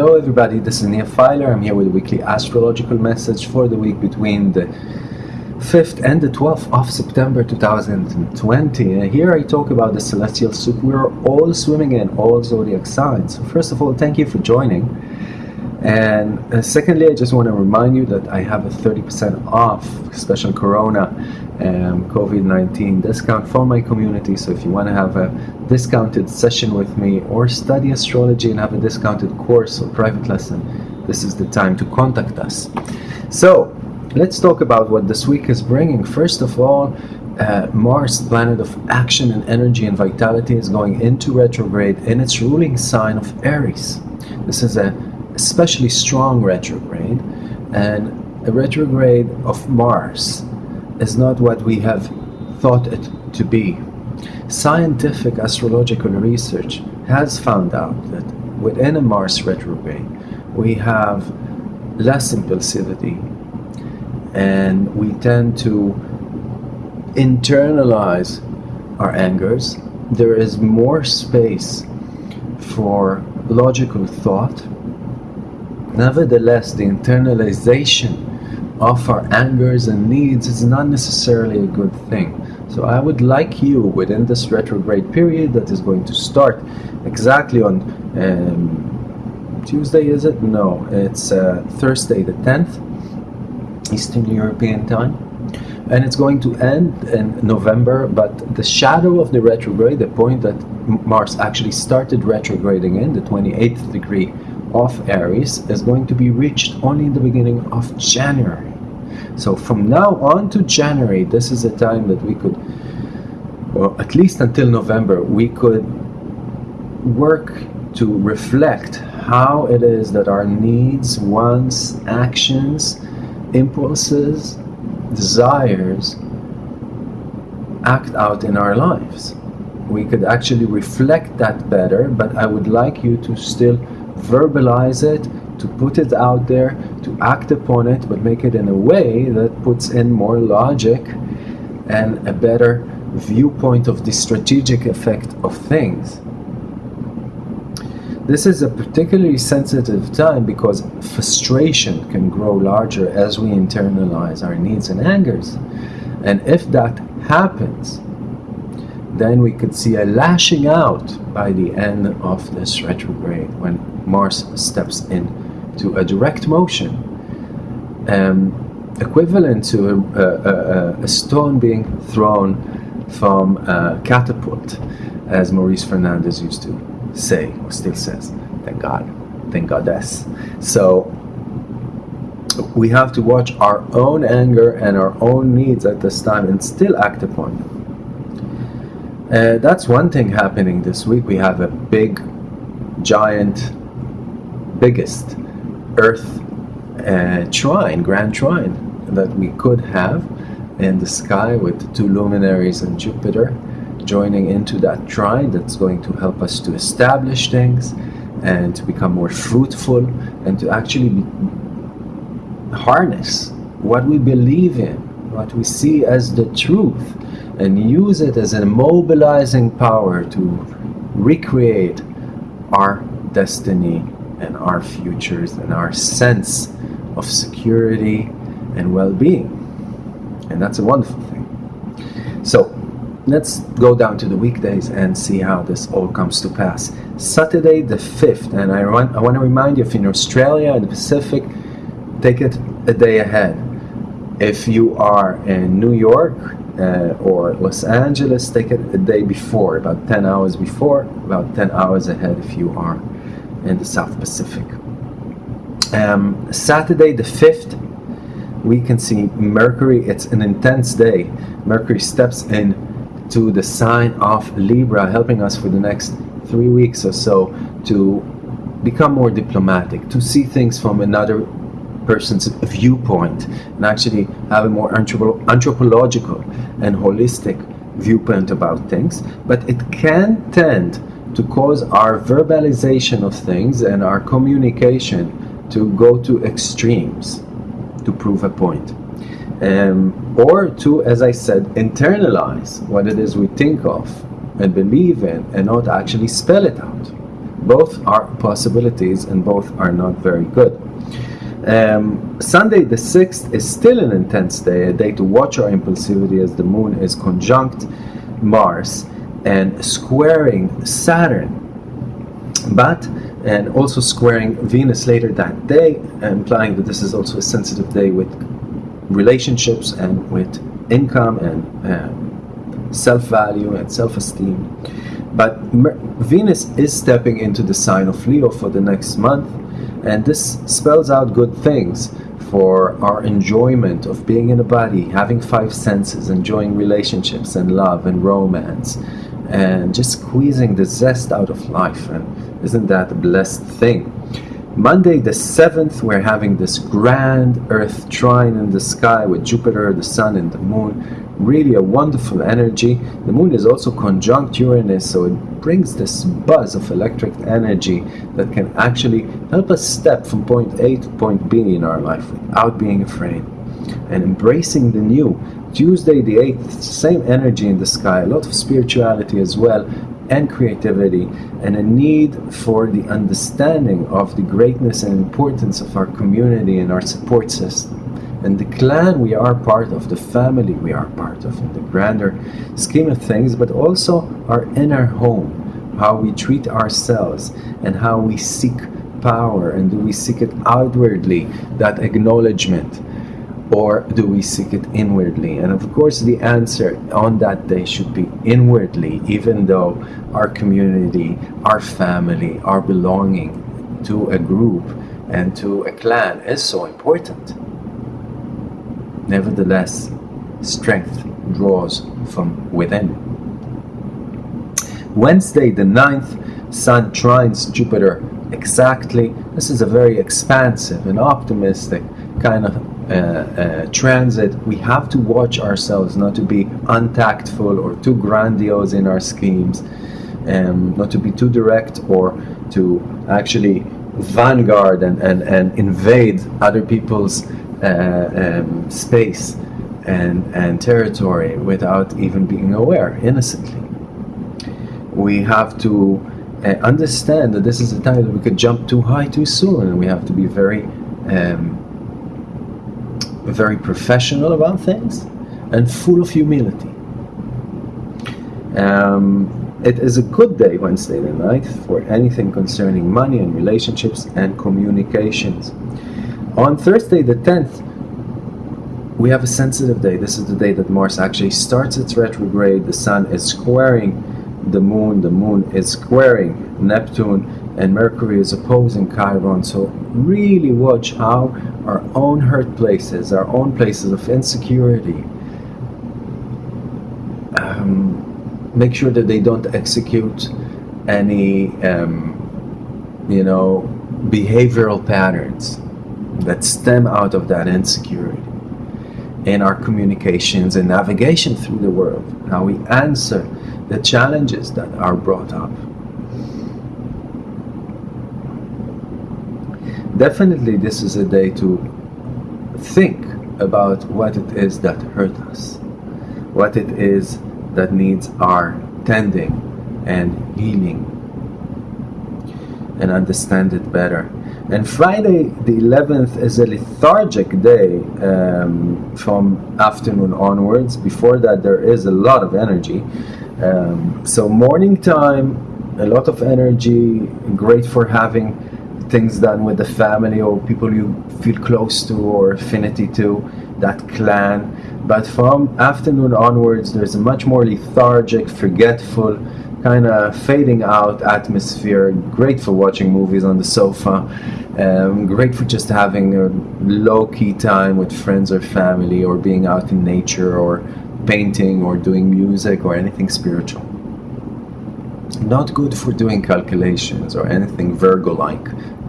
Hello everybody, this is Nia Filer. I'm here with a weekly astrological message for the week between the 5th and the 12th of September 2020. And here I talk about the celestial soup we're all swimming in, all zodiac signs. So first of all, thank you for joining. And uh, secondly, I just want to remind you that I have a 30% off special Corona um, COVID-19 discount for my community. So if you want to have a discounted session with me or study astrology and have a discounted course or private lesson, this is the time to contact us. So let's talk about what this week is bringing. First of all, uh, Mars, planet of action and energy and vitality, is going into retrograde in its ruling sign of Aries. This is a especially strong retrograde and a retrograde of Mars is not what we have thought it to be. Scientific astrological research has found out that within a Mars retrograde we have less impulsivity and we tend to internalize our angers. There is more space for logical thought Nevertheless, the internalization of our angers and needs is not necessarily a good thing. So I would like you within this retrograde period that is going to start exactly on um, Tuesday, is it? No, it's uh, Thursday the 10th, Eastern European time. And it's going to end in November, but the shadow of the retrograde, the point that Mars actually started retrograding in, the 28th degree of Aries is going to be reached only in the beginning of January. So from now on to January, this is a time that we could, or at least until November, we could work to reflect how it is that our needs, wants, actions, impulses, desires act out in our lives. We could actually reflect that better, but I would like you to still verbalize it, to put it out there, to act upon it, but make it in a way that puts in more logic and a better viewpoint of the strategic effect of things. This is a particularly sensitive time because frustration can grow larger as we internalize our needs and angers. And if that happens, then we could see a lashing out by the end of this retrograde when Mars steps in to a direct motion um, equivalent to a, a, a, stone being thrown from a catapult as Maurice Fernandez used to say or still says thank God. Thank goddess. So we have to watch our own anger and our own needs at this time and still act upon them uh, that's one thing happening this week. We have a big, giant, biggest Earth uh, trine, grand trine, that we could have in the sky with the two luminaries and Jupiter joining into that trine that's going to help us to establish things and to become more fruitful and to actually harness what we believe in, what we see as the truth and use it as a mobilizing power to recreate our destiny and our futures and our sense of security and well-being. And that's a wonderful thing. So let's go down to the weekdays and see how this all comes to pass. Saturday the 5th and I want, I want to remind you if in Australia and the Pacific take it a day ahead. If you are in New York uh, or Los Angeles, take it a day before, about 10 hours before, about 10 hours ahead if you are in the South Pacific. Um, Saturday the 5th, we can see Mercury, it's an intense day. Mercury steps in to the sign of Libra, helping us for the next three weeks or so to become more diplomatic, to see things from another person's viewpoint and actually have a more anthropological and holistic viewpoint about things. But it can tend to cause our verbalization of things and our communication to go to extremes to prove a point. Um, or to as I said internalize what it is we think of and believe in and not actually spell it out. Both are possibilities and both are not very good. Um, Sunday the 6th is still an intense day, a day to watch our impulsivity as the moon is conjunct Mars and squaring Saturn. But and also squaring Venus later that day, implying that this is also a sensitive day with relationships and with income and um, self-value and self-esteem. But Venus is stepping into the sign of Leo for the next month, and this spells out good things for our enjoyment of being in a body, having five senses, enjoying relationships and love and romance, and just squeezing the zest out of life. And isn't that a blessed thing? Monday the 7th, we're having this grand Earth trine in the sky with Jupiter, the Sun, and the Moon. Really a wonderful energy. The Moon is also conjunct Uranus, so it brings this buzz of electric energy that can actually help us step from point A to point B in our life without being afraid and embracing the new. Tuesday the 8th, same energy in the sky, a lot of spirituality as well, and creativity, and a need for the understanding of the greatness and importance of our community and our support system. And the clan we are part of, the family we are part of, in the grander scheme of things, but also our inner home, how we treat ourselves, and how we seek power, and do we seek it outwardly, that acknowledgement or do we seek it inwardly? And of course, the answer on that day should be inwardly, even though our community, our family, our belonging to a group and to a clan is so important. Nevertheless, strength draws from within. Wednesday, the 9th, Sun trines Jupiter exactly. This is a very expansive and optimistic kind of uh, uh, transit, we have to watch ourselves not to be untactful or too grandiose in our schemes, um, not to be too direct or to actually vanguard and, and, and invade other people's um, space and, and territory without even being aware, innocently. We have to uh, understand that this is a time that we could jump too high too soon and we have to be very um, very professional about things and full of humility. Um, it is a good day, Wednesday the night, for anything concerning money and relationships and communications. On Thursday the 10th, we have a sensitive day. This is the day that Mars actually starts its retrograde. The Sun is squaring the Moon. The Moon is squaring Neptune and Mercury is opposing Chiron. So really watch how our own hurt places, our own places of insecurity, um, make sure that they don't execute any, um, you know, behavioral patterns that stem out of that insecurity in our communications and navigation through the world, how we answer the challenges that are brought up. definitely this is a day to think about what it is that hurt us, what it is that needs our tending and healing and understand it better. And Friday the 11th is a lethargic day um, from afternoon onwards. Before that there is a lot of energy. Um, so morning time, a lot of energy, great for having things done with the family or people you feel close to or affinity to, that clan. But from afternoon onwards, there's a much more lethargic, forgetful, kind of fading out atmosphere. Great for watching movies on the sofa. Um, great for just having a low-key time with friends or family or being out in nature or painting or doing music or anything spiritual. Not good for doing calculations or anything Virgo-like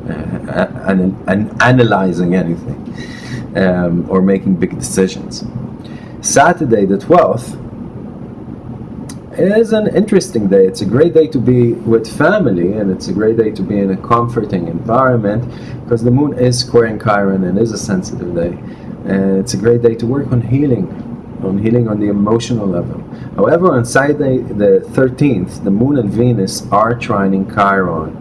uh, and, and analyzing anything um, or making big decisions. Saturday the 12th is an interesting day. It's a great day to be with family and it's a great day to be in a comforting environment because the moon is squaring Chiron and is a sensitive day. And it's a great day to work on healing, on healing on the emotional level. However, on Saturday the 13th, the moon and Venus are trining Chiron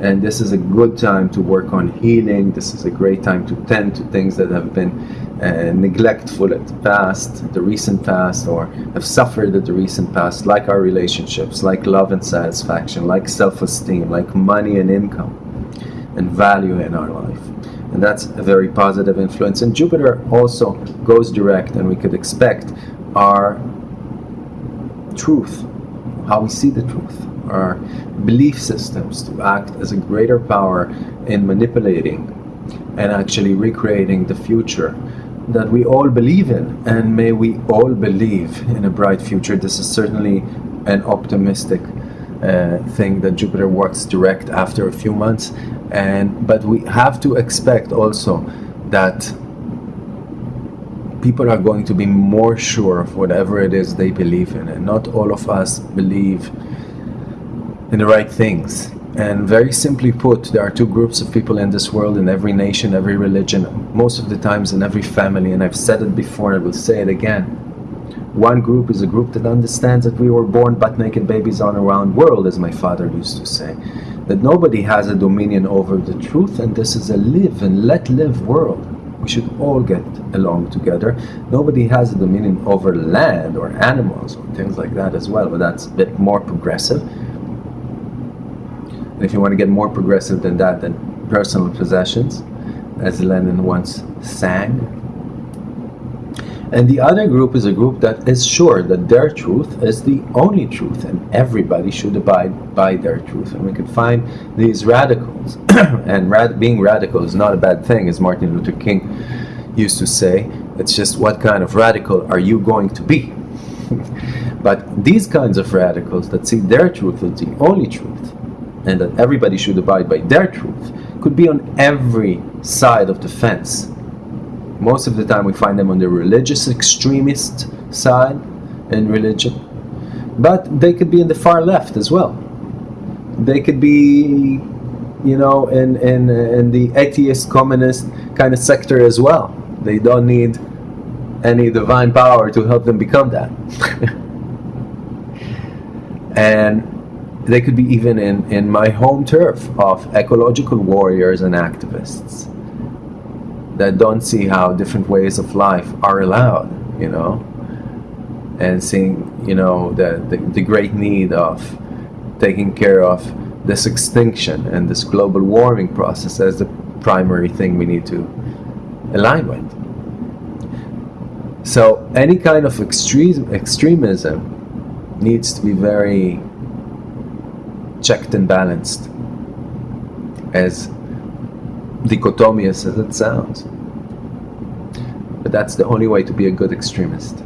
and this is a good time to work on healing. This is a great time to tend to things that have been uh, neglectful at the past, the recent past, or have suffered at the recent past, like our relationships, like love and satisfaction, like self esteem, like money and income, and value in our life. And that's a very positive influence. And Jupiter also goes direct, and we could expect our truth, how we see the truth, our belief systems to act as a greater power in manipulating and actually recreating the future that we all believe in and may we all believe in a bright future. This is certainly an optimistic uh, thing that Jupiter works direct after a few months. And but we have to expect also that people are going to be more sure of whatever it is they believe in. And not all of us believe in the right things. And very simply put, there are two groups of people in this world, in every nation, every religion, most of the times in every family, and I've said it before, I will say it again. One group is a group that understands that we were born butt naked babies on a round world, as my father used to say. That nobody has a dominion over the truth, and this is a live and let live world. We should all get along together. Nobody has a dominion over land or animals or things like that as well, but that's a bit more progressive. And if you want to get more progressive than that, then personal possessions, as Lennon once sang. And the other group is a group that is sure that their truth is the only truth and everybody should abide by their truth. And we can find these radicals. and rad being radical is not a bad thing, as Martin Luther King used to say. It's just what kind of radical are you going to be? but these kinds of radicals that see their truth as the only truth and that everybody should abide by their truth could be on every side of the fence. Most of the time we find them on the religious extremist side in religion, but they could be in the far left as well. They could be, you know, in, in, in the atheist communist kind of sector as well. They don't need any divine power to help them become that. and they could be even in, in my home turf of ecological warriors and activists that don't see how different ways of life are allowed, you know, and seeing, you know, the, the, the great need of taking care of this extinction and this global warming process as the primary thing we need to align with. So any kind of extreme, extremism needs to be very checked and balanced, as dichotomous as it sounds. But that's the only way to be a good extremist.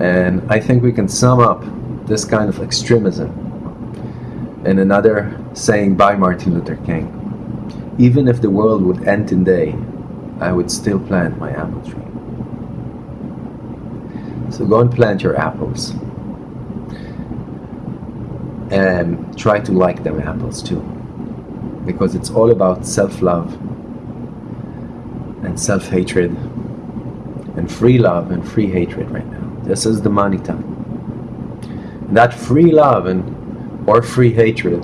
And I think we can sum up this kind of extremism in another saying by Martin Luther King. Even if the world would end today, I would still plant my apple tree. So go and plant your apples and try to like them apples too. Because it's all about self-love and self-hatred and free love and free hatred right now. This is the money time. That free love and or free hatred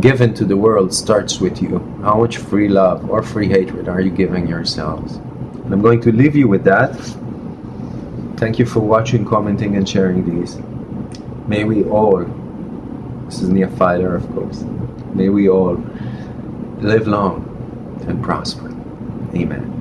given to the world starts with you. How much free love or free hatred are you giving yourselves? And I'm going to leave you with that. Thank you for watching commenting and sharing these. May we all this is Nia Filer, of course. May we all live long and prosper. Amen.